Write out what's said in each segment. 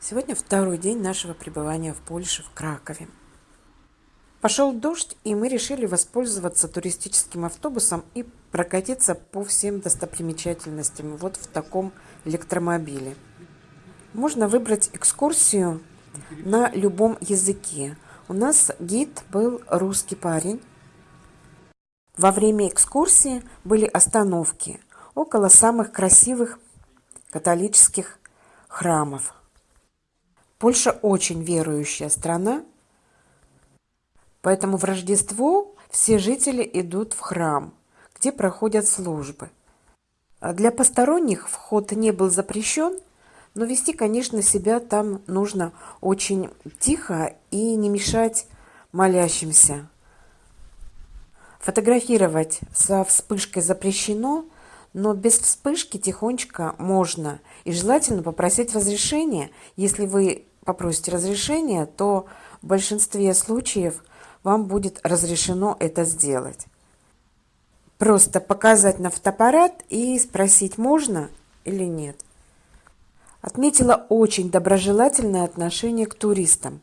Сегодня второй день нашего пребывания в Польше, в Кракове. Пошел дождь, и мы решили воспользоваться туристическим автобусом и прокатиться по всем достопримечательностям вот в таком электромобиле. Можно выбрать экскурсию на любом языке. У нас гид был русский парень. Во время экскурсии были остановки около самых красивых католических храмов. Польша очень верующая страна, поэтому в Рождество все жители идут в храм, где проходят службы. А для посторонних вход не был запрещен, но вести, конечно, себя там нужно очень тихо и не мешать молящимся. Фотографировать со вспышкой запрещено – но без вспышки тихонечко можно. И желательно попросить разрешения. Если вы попросите разрешения, то в большинстве случаев вам будет разрешено это сделать. Просто показать на фотоаппарат и спросить, можно или нет. Отметила очень доброжелательное отношение к туристам.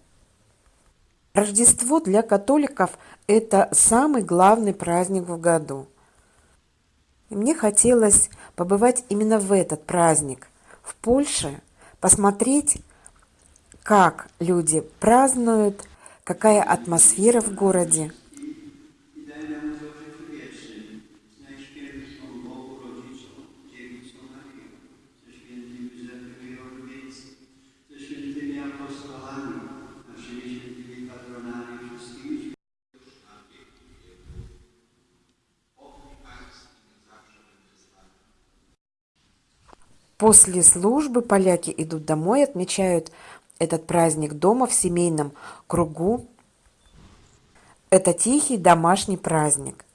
Рождество для католиков – это самый главный праздник в году – и мне хотелось побывать именно в этот праздник, в Польше, посмотреть, как люди празднуют, какая атмосфера в городе – После службы поляки идут домой, отмечают этот праздник дома в семейном кругу. Это тихий домашний праздник.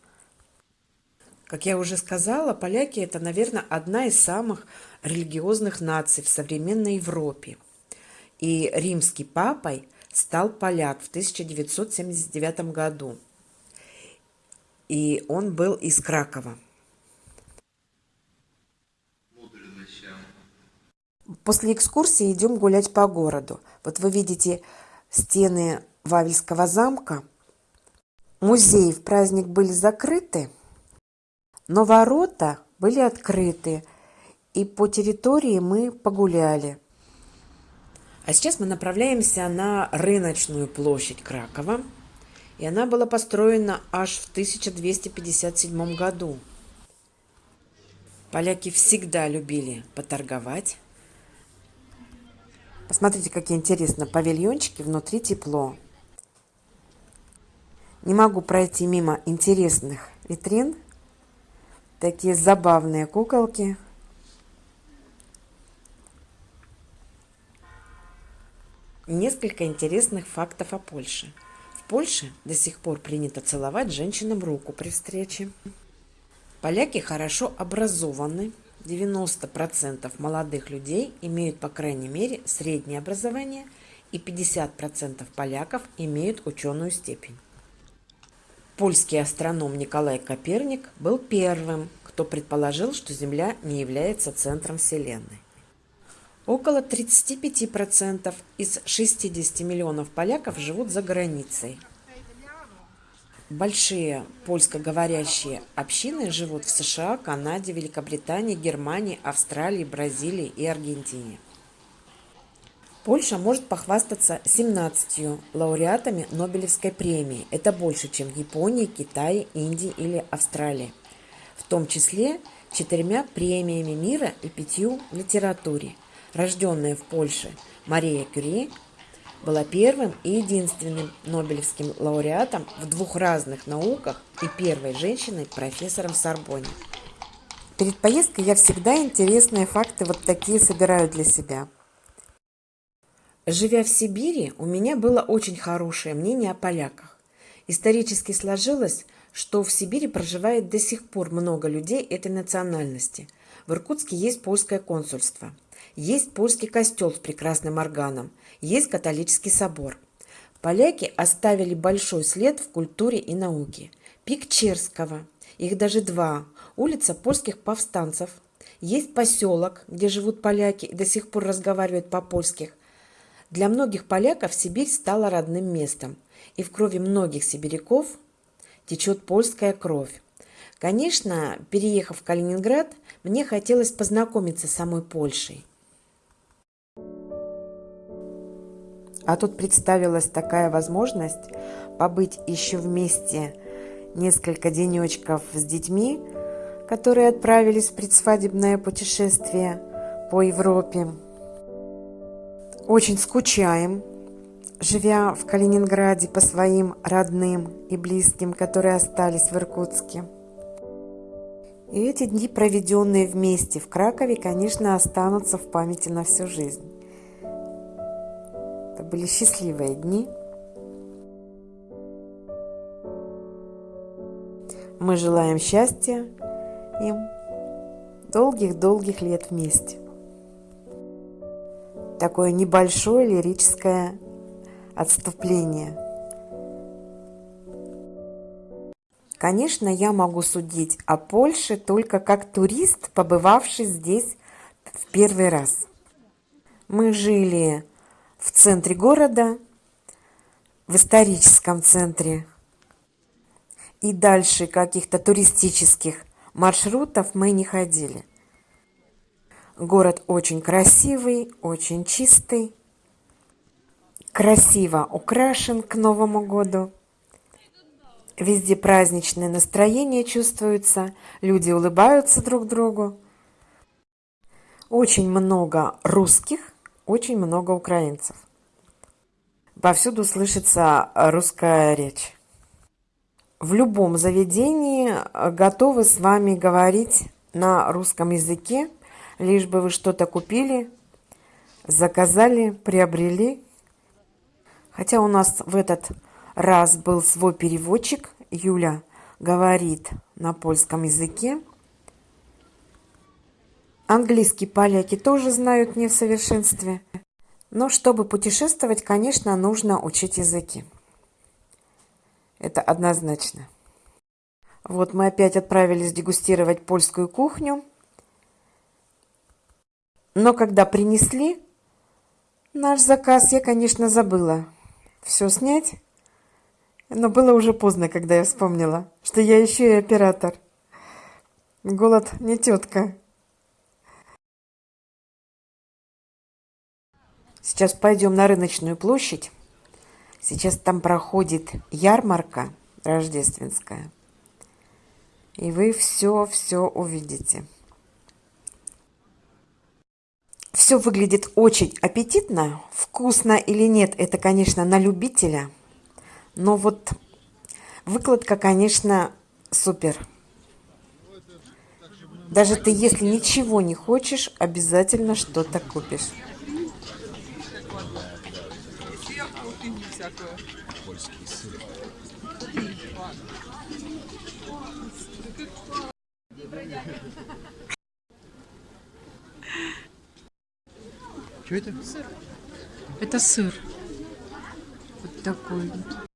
Как я уже сказала, поляки – это, наверное, одна из самых религиозных наций в современной Европе. И римский папой стал поляк в 1979 году. И он был из Кракова. После экскурсии идем гулять по городу. Вот вы видите стены Вавельского замка. Музеи в праздник были закрыты, но ворота были открыты, и по территории мы погуляли. А сейчас мы направляемся на рыночную площадь Кракова, и она была построена аж в 1257 году. Поляки всегда любили поторговать, Посмотрите, какие интересные павильончики, внутри тепло. Не могу пройти мимо интересных витрин. Такие забавные куколки. Несколько интересных фактов о Польше. В Польше до сих пор принято целовать женщинам руку при встрече. Поляки хорошо образованы, 90% молодых людей имеют, по крайней мере, среднее образование, и 50% поляков имеют ученую степень. Польский астроном Николай Коперник был первым, кто предположил, что Земля не является центром Вселенной. Около 35% из 60 миллионов поляков живут за границей – Большие польскоговорящие общины живут в США, Канаде, Великобритании, Германии, Австралии, Бразилии и Аргентине. Польша может похвастаться 17 лауреатами Нобелевской премии. Это больше, чем в Японии, Китае, Индии или Австралии. В том числе четырьмя премиями мира и пятью в литературе. Рожденная в Польше Мария Кюри была первым и единственным Нобелевским лауреатом в двух разных науках и первой женщиной-профессором Сорбоне. Перед поездкой я всегда интересные факты вот такие собираю для себя. Живя в Сибири, у меня было очень хорошее мнение о поляках. Исторически сложилось, что в Сибири проживает до сих пор много людей этой национальности. В Иркутске есть польское консульство – есть польский костел с прекрасным органом, есть католический собор. Поляки оставили большой след в культуре и науке. Пик Черского, их даже два, улица польских повстанцев. Есть поселок, где живут поляки и до сих пор разговаривают по-польски. Для многих поляков Сибирь стала родным местом, и в крови многих сибиряков течет польская кровь. Конечно, переехав в Калининград, мне хотелось познакомиться с самой Польшей. А тут представилась такая возможность побыть еще вместе несколько денечков с детьми, которые отправились в предсвадебное путешествие по Европе. Очень скучаем, живя в Калининграде по своим родным и близким, которые остались в Иркутске. И эти дни, проведенные вместе в Кракове, конечно, останутся в памяти на всю жизнь. Были счастливые дни. Мы желаем счастья им, долгих-долгих лет вместе такое небольшое лирическое отступление. Конечно, я могу судить о Польше только как турист, побывавший здесь в первый раз. Мы жили в центре города, в историческом центре. И дальше каких-то туристических маршрутов мы не ходили. Город очень красивый, очень чистый, красиво украшен к Новому году. Везде праздничное настроение чувствуется, люди улыбаются друг другу. Очень много русских, очень много украинцев. Повсюду слышится русская речь. В любом заведении готовы с вами говорить на русском языке, лишь бы вы что-то купили, заказали, приобрели. Хотя у нас в этот раз был свой переводчик, Юля говорит на польском языке. Английский поляки тоже знают не в совершенстве. Но чтобы путешествовать, конечно, нужно учить языки. Это однозначно. Вот мы опять отправились дегустировать польскую кухню. Но когда принесли наш заказ, я, конечно, забыла все снять. Но было уже поздно, когда я вспомнила, что я еще и оператор. Голод не тетка. Сейчас пойдем на рыночную площадь. Сейчас там проходит ярмарка рождественская. И вы все-все увидите. Все выглядит очень аппетитно. Вкусно или нет, это, конечно, на любителя. Но вот выкладка, конечно, супер. Даже ты, если ничего не хочешь, обязательно что-то купишь. Что это? Сыр. Это сыр. Вот такой вот.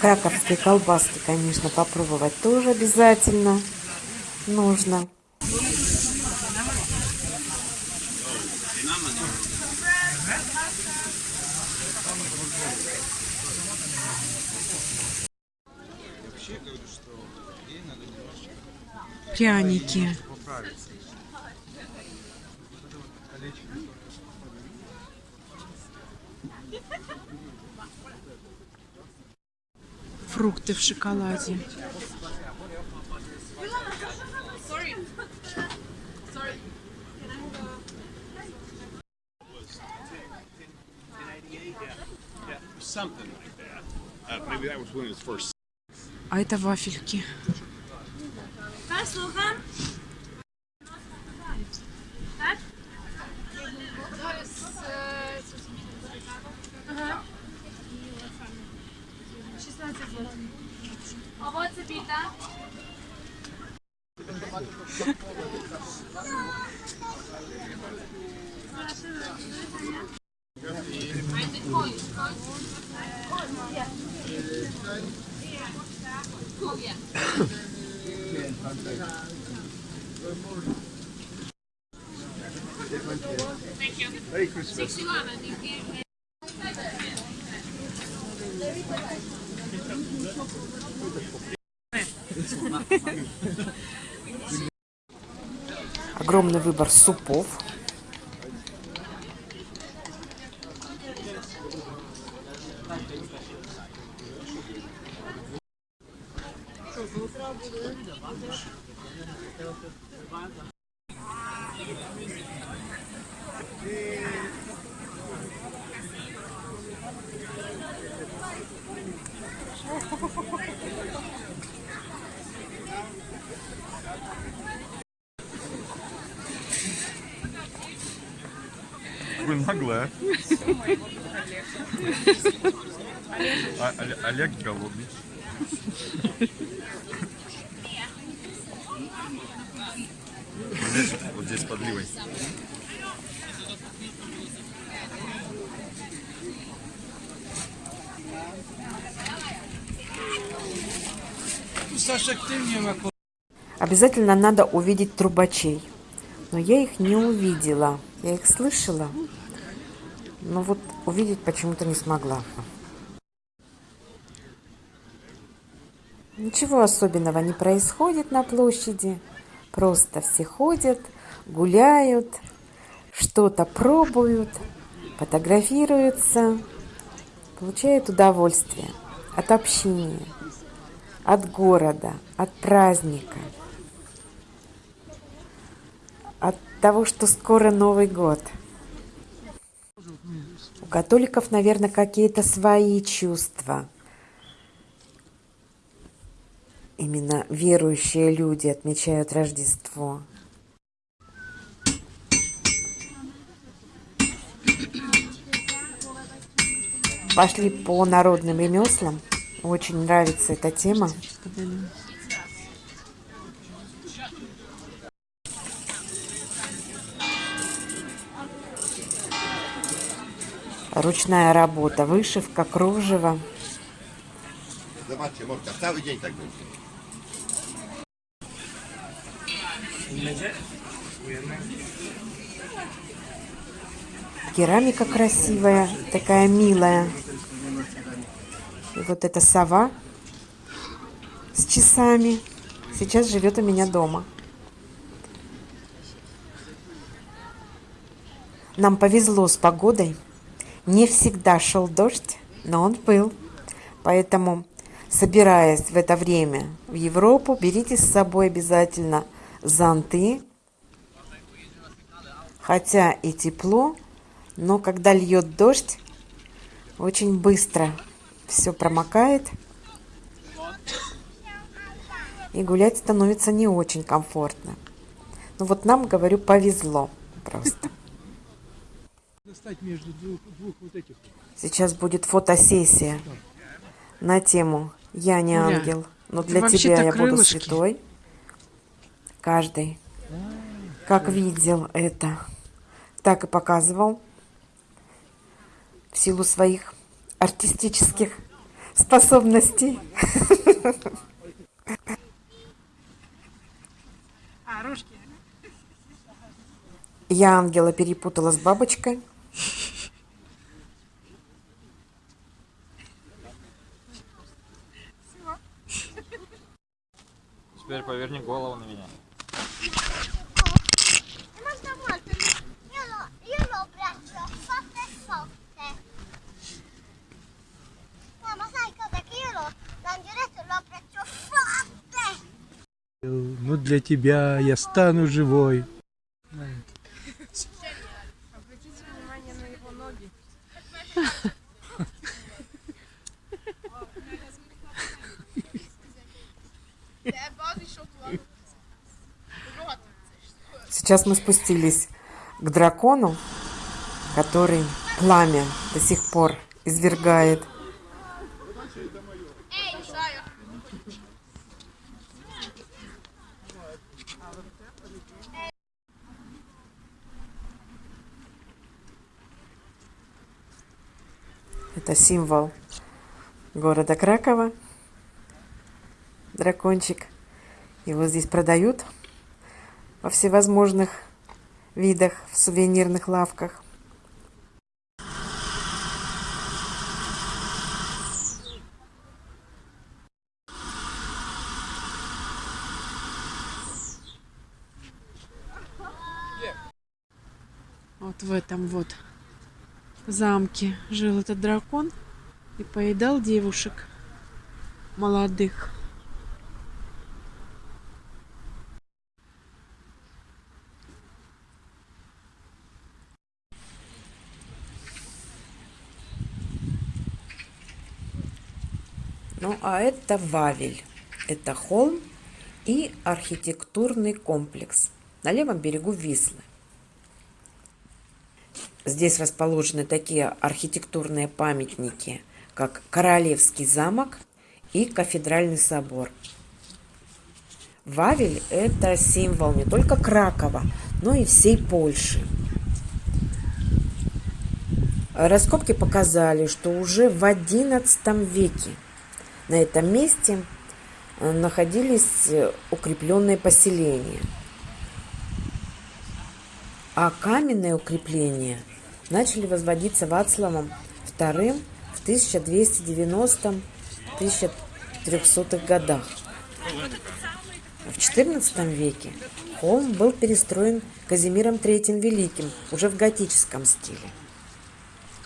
Краковские колбаски, конечно, попробовать тоже обязательно нужно. Пряники. Фрукты в шоколаде. А это вафельки. Słucham? Tak? To Огромный выбор супов. Вот здесь, вот здесь подливай. Обязательно надо увидеть трубачей. Но я их не увидела. Я их слышала, но вот увидеть почему-то не смогла. Ничего особенного не происходит на площади. Просто все ходят, гуляют, что-то пробуют, фотографируются, получают удовольствие от общения, от города, от праздника, от того, что скоро Новый год. У католиков, наверное, какие-то свои чувства. Именно верующие люди отмечают Рождество. Пошли по народным ремеслам. Очень нравится эта тема. Ручная работа, вышивка, кружево. Zobaczcie, Morka, cały dzień tak. Керамика красивая, такая милая. И вот эта сова с часами сейчас живет у меня дома. Нам повезло с погодой. Не всегда шел дождь, но он был. Поэтому, собираясь в это время в Европу, берите с собой обязательно зонты. Хотя и тепло, но когда льет дождь, очень быстро все промокает. И гулять становится не очень комфортно. Ну вот нам, говорю, повезло просто. Сейчас будет фотосессия на тему «Я не ангел, но для тебя я буду святой». Каждый, как видел это, так и показывал в силу своих артистических способностей. Я ангела перепутала с бабочкой. Тебя я стану живой. Сейчас мы спустились к дракону, который пламя до сих пор извергает. Это символ города Кракова, дракончик. Его здесь продают во всевозможных видах в сувенирных лавках. Вот в этом вот замке жил этот дракон и поедал девушек молодых. Ну, а это Вавель. Это холм и архитектурный комплекс на левом берегу Вислы. Здесь расположены такие архитектурные памятники, как Королевский замок и Кафедральный собор. Вавель – это символ не только Кракова, но и всей Польши. Раскопки показали, что уже в XI веке на этом месте находились укрепленные поселения. А каменные укрепления начали возводиться Вацлавом II в 1290-1300 годах. В XIV веке холм был перестроен Казимиром III Великим уже в готическом стиле.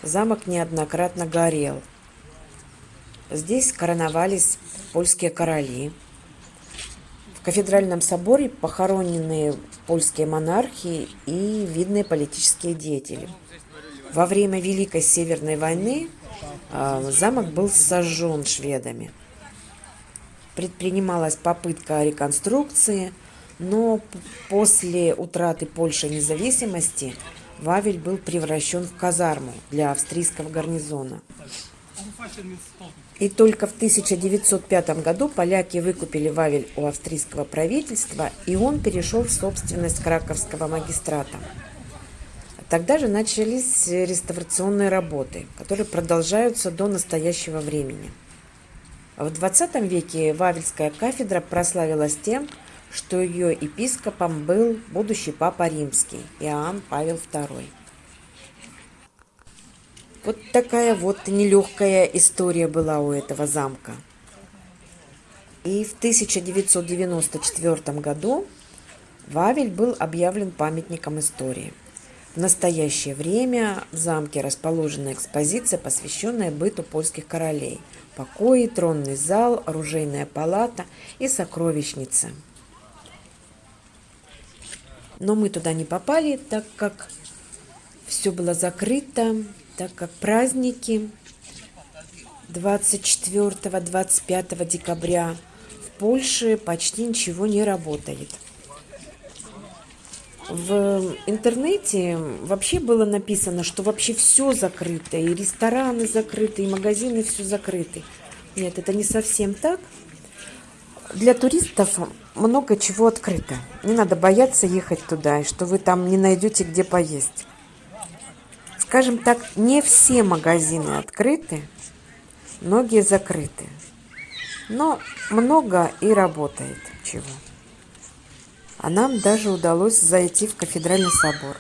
Замок неоднократно горел. Здесь короновались польские короли. В кафедральном соборе похоронены польские монархи и видные политические деятели. Во время Великой Северной войны э, замок был сожжен шведами. Предпринималась попытка реконструкции, но после утраты Польши независимости Вавель был превращен в казарму для австрийского гарнизона. И только в 1905 году поляки выкупили Вавель у австрийского правительства, и он перешел в собственность краковского магистрата. Тогда же начались реставрационные работы, которые продолжаются до настоящего времени. В 20 веке Вавельская кафедра прославилась тем, что ее епископом был будущий папа римский Иоанн Павел II. Вот такая вот нелегкая история была у этого замка. И в 1994 году Вавель был объявлен памятником истории. В настоящее время в замке расположена экспозиция, посвященная быту польских королей. Покои, тронный зал, оружейная палата и сокровищница. Но мы туда не попали, так как все было закрыто, так как праздники 24-25 декабря в Польше почти ничего не работает. В интернете вообще было написано, что вообще все закрыто, и рестораны закрыты, и магазины все закрыты. Нет, это не совсем так. Для туристов много чего открыто. Не надо бояться ехать туда, и что вы там не найдете где поесть скажем так, не все магазины открыты, многие закрыты. Но много и работает чего. А нам даже удалось зайти в кафедральный собор.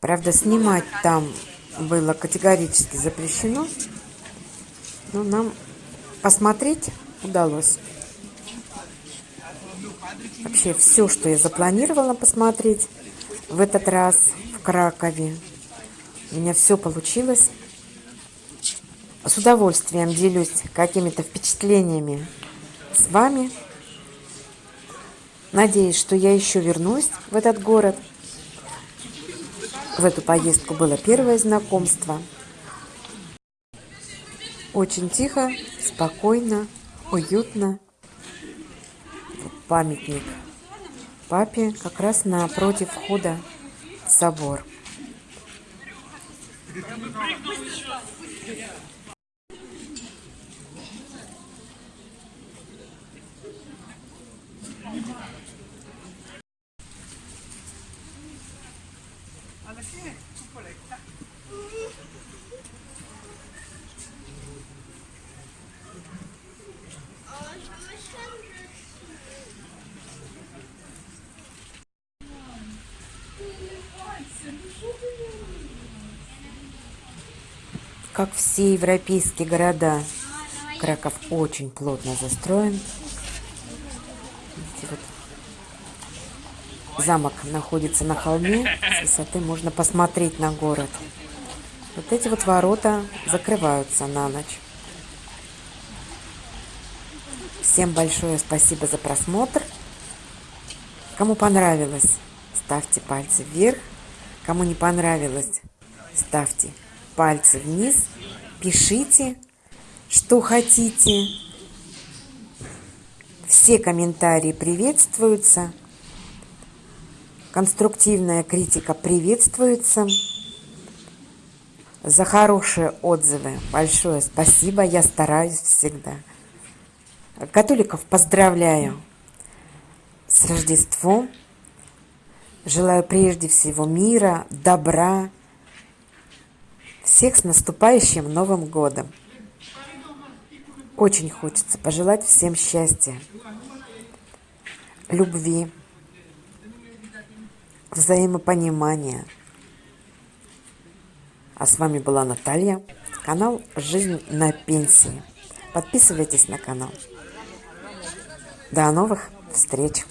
Правда, снимать там было категорически запрещено, но нам посмотреть удалось. Вообще все, что я запланировала посмотреть, в этот раз в Кракове. У меня все получилось. С удовольствием делюсь какими-то впечатлениями с вами. Надеюсь, что я еще вернусь в этот город. В эту поездку было первое знакомство. Очень тихо, спокойно, уютно. Памятник папе как раз напротив входа в собор. Как все европейские города, Краков очень плотно застроен. Видите, вот Замок находится на холме, с высоты можно посмотреть на город. Вот эти вот ворота закрываются на ночь. Всем большое спасибо за просмотр. Кому понравилось, ставьте пальцы вверх. Кому не понравилось, ставьте пальцы вниз. Пишите, что хотите. Все комментарии приветствуются. Конструктивная критика приветствуется. За хорошие отзывы большое спасибо. Я стараюсь всегда. Католиков поздравляю с Рождеством. Желаю прежде всего мира, добра. Всех с наступающим Новым Годом. Очень хочется пожелать всем счастья, любви, взаимопонимания. А с вами была Наталья, канал «Жизнь на пенсии». Подписывайтесь на канал. До новых встреч!